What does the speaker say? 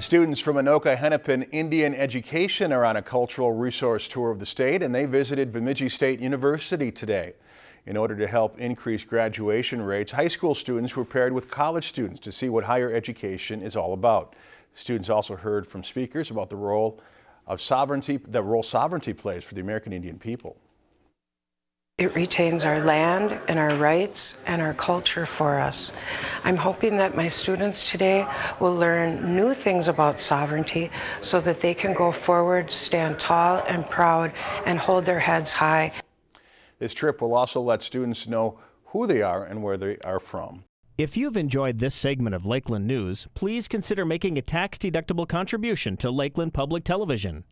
Students from Anoka Hennepin Indian Education are on a cultural resource tour of the state and they visited Bemidji State University today. In order to help increase graduation rates, high school students were paired with college students to see what higher education is all about. Students also heard from speakers about the role of sovereignty, the role sovereignty plays for the American Indian people. It retains our land and our rights and our culture for us. I'm hoping that my students today will learn new things about sovereignty so that they can go forward, stand tall and proud, and hold their heads high. This trip will also let students know who they are and where they are from. If you've enjoyed this segment of Lakeland News, please consider making a tax-deductible contribution to Lakeland Public Television.